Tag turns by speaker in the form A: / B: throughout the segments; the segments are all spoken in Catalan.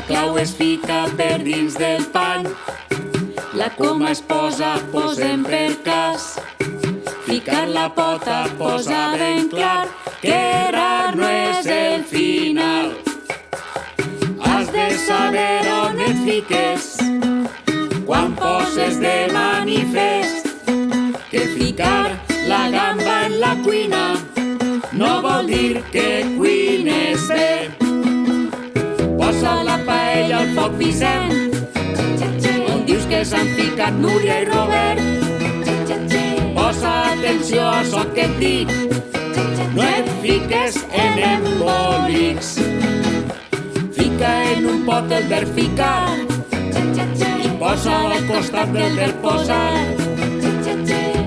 A: La clau es fica per dins del pany. La coma es posa, posem per cas. Ficar la pota posa ben clar que rar no és el final. Has de saber on et fiques quan poses de manifest que ficar la gamba en la cuina no vol dir que cuines bé. Foc Vicent, on dius que s'han ficat Núria i Robert. Posa atenció a això que et dic, no et fiques en embolics. Fica en un pot el verb ficar i posa al costat del verb posar.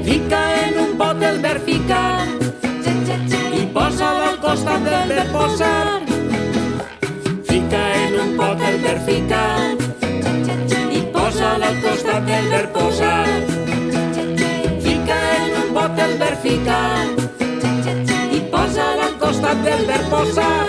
A: Fica en un pot el verb ficar i posa al costat del verb posar. Ficar i posa al costat del verb posar.